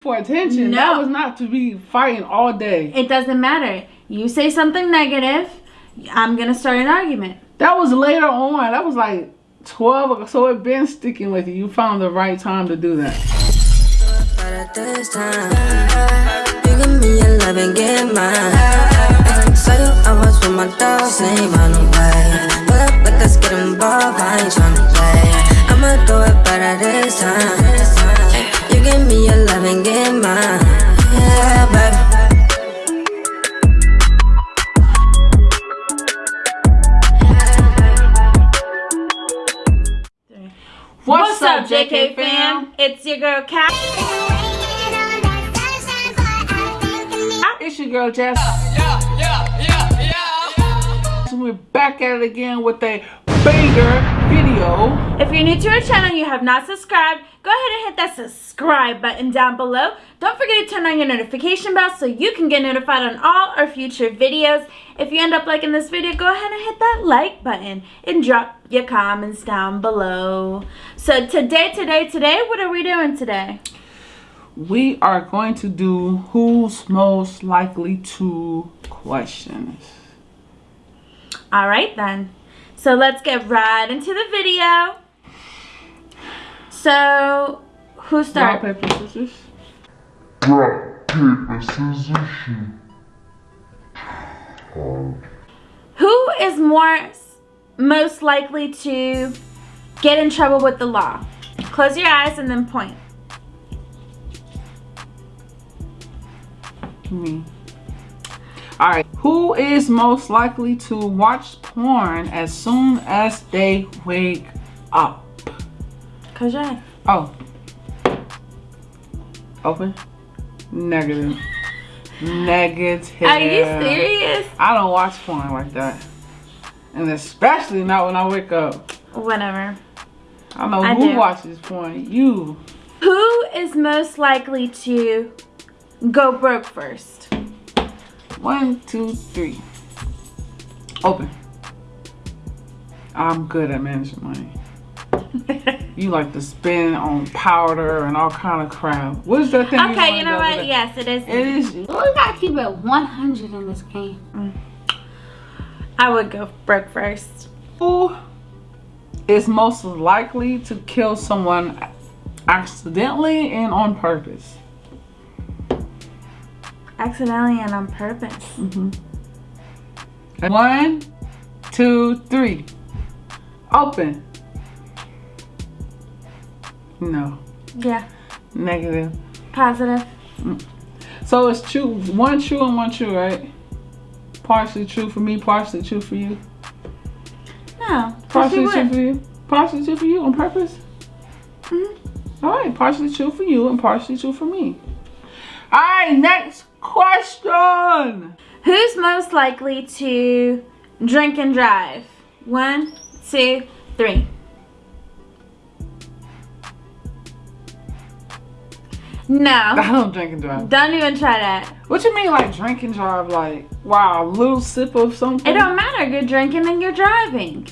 for attention. No. That was not to be fighting all day. It doesn't matter. You say something negative, I'm gonna start an argument. That was later on. That was like 12. So it been sticking with you. You found the right time to do that. JK fam? It's your girl Kat. It's your girl Jess. Yeah, yeah, yeah, yeah, So we're back at it again with a banger video. If you're new to our channel and you have not subscribed, go ahead and hit that subscribe button down below. Don't forget to turn on your notification bell so you can get notified on all our future videos. If you end up liking this video, go ahead and hit that like button and drop your comments down below. So today, today, today, what are we doing today? We are going to do who's most likely to questions. All right then. So let's get right into the video. So, who Rock, paper, scissors. Rock, paper, scissors, shoot. Who is more most likely to get in trouble with the law? Close your eyes and then point. Me. All right. Who is most likely to watch porn as soon as they wake up? Eyes. Oh. Open. Negative. Negative. Are you serious? I don't watch porn like that. And especially not when I wake up. Whatever. I don't know I who do. watches porn. You. Who is most likely to go broke first? One, two, three. Open. I'm good at managing money. You like to spend on powder and all kind of crap. What is that thing? Okay, wanna you know what? Yes, it is. It is. We gotta keep it 100 in this game. Mm. I would go broke first. Who is most likely to kill someone accidentally and on purpose? Accidentally and on purpose. Mm -hmm. One, two, three. Open. No. Yeah. Negative. Positive. So it's true, one true and one true, right? Partially true for me, partially true for you. No. Partially true for you. Partially true for you on purpose. Mhm. All right, partially true for you and partially true for me. All right, next question. Who's most likely to drink and drive? One, two, three. No. I don't drink and drive. Don't even try that. What you mean, like drink and drive? Like, wow, a little sip of something. It don't matter. You're drinking and you're driving.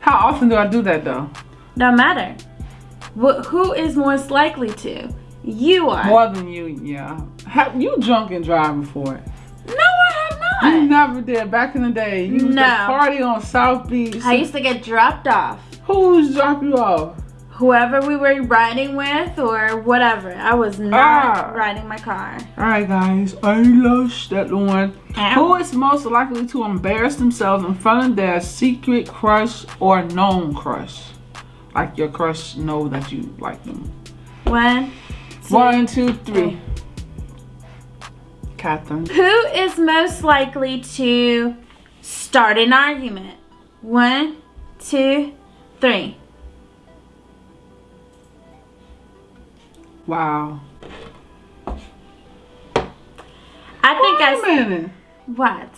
How often do I do that though? Don't matter. Wh- who is most likely to? You are. More than you, yeah. Have you drunk and drive before? No, I have not. You never did. Back in the day, you used No. to party on South Beach. I used to get dropped off. Who used to drop you off? Whoever we were riding with or whatever. I was not Ah. riding my car. All right, guys, I lost that one. Ow. Who is most likely to embarrass themselves in front of their secret crush or known crush? Like your crush know that you like them. Two, One, two, three. Catherine. Who is most likely to start an argument? One, two, three. Wow. I think Wait I a s- minute. what?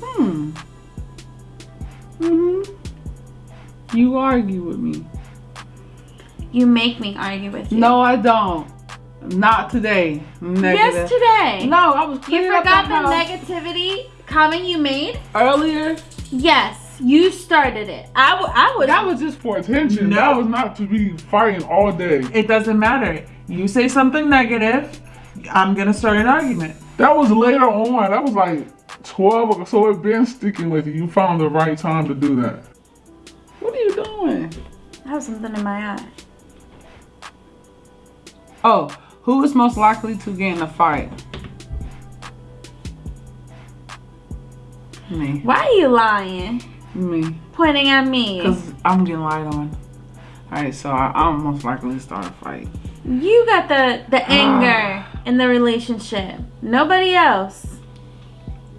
Hmm. Mm hmm You argue with me. You make me argue with you. No, I don't. Not today. Negative. Yes, today. No, I was You cleaning up forgot the the house negativity comment you made? earlier. Yes, you started it. I, w- I was. That was just for attention. No. That was not to be fighting all day. It doesn't matter. You say something negative, I'm gonna start an argument. That was later on. That was like 12 or so. It been sticking with you. You found the right time to do that. What are you doing? I have something in my eye. Oh, who is most likely to get in a fight? Me. Why are you lying? Me. Pointing at me. Because I'm getting lied on. Alright, so I, I'm most likely to start a fight. You got the the anger in the relationship. Nobody else.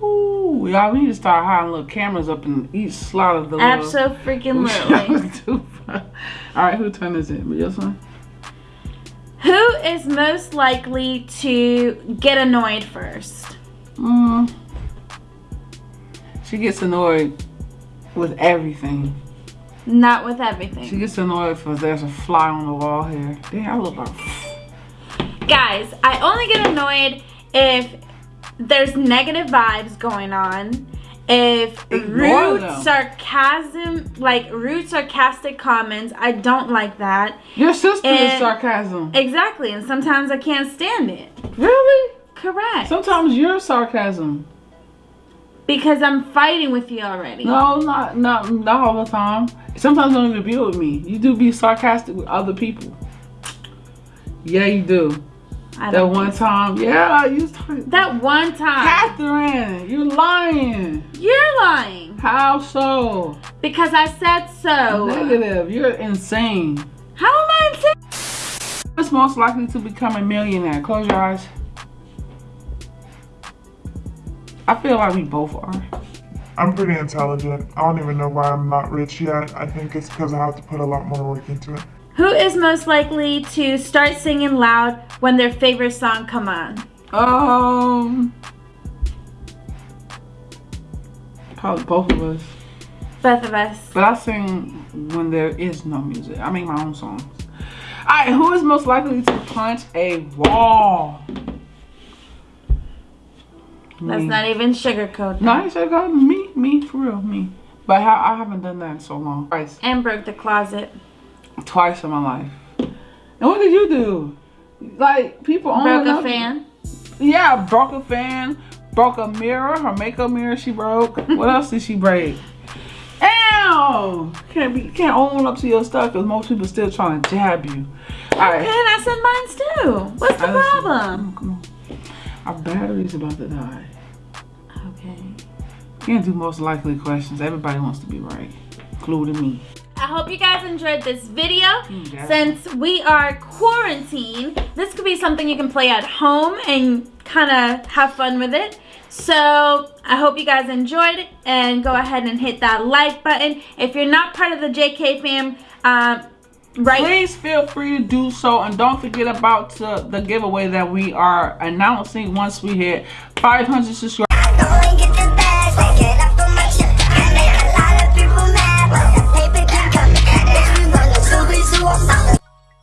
Ooh, y'all, we need to start hiding little cameras up in each slot of the little- Absolutely freaking literally. Alright, who turn is it? Your son? Who is most likely to get annoyed first? Mm. She gets annoyed with everything. Not with everything. She gets annoyed if there's a fly on the wall here. Damn, I look like. Guys, I only get annoyed if there's negative vibes going on. If Ignore rude them. sarcasm, like rude sarcastic comments, I don't like that. Your sister is sarcasm. Exactly, and sometimes I can't stand it. Really? Correct. Sometimes you're sarcasm. because I'm fighting with you already. No, not not not all the time. Sometimes you don't even be with me. You do be sarcastic with other people. Yeah, you do. I That one think so. time, yeah, you was. That one time. Catherine, you're lying. You're lying. How so? Because I said so. Negative. You're insane. How am I insane? Who's most likely to become a millionaire? Close your eyes. I feel like we both are. I'm pretty intelligent. I don't even know why I'm not rich yet. I think it's because I have to put a lot more work into it. Who is most likely to start singing loud when their favorite song come on? Um, probably both of us. Both of us. But I sing when there is no music. I make my own songs. Alright, who is most likely to punch a wall? Let's Me. not even sugarcoat No, that. I God, me, me, for real, me. But how, I haven't done that in so long. Twice. And broke the closet. Twice in my life. And what did you do? Like, people only Broke a fan. Yeah, broke a fan, broke a mirror, her makeup mirror she broke. what else did she break? Ow! Can't be can't own up to your stuff because most people still trying to jab you. Alright. And I said mine too. What's the problem? Oh, come on. Our battery's about to die. Okay. Can't do most likely questions. Everybody wants to be right, including me. I hope you guys enjoyed this video. yeah. Since we are quarantined, this could be something you can play at home and kind of have fun with it. So I hope you guys enjoyed it and go ahead and hit that like button. If you're not part of the JK fam, um, right Please feel free to do so, and don't forget about uh, the giveaway that we are announcing once we hit 500 subscribers.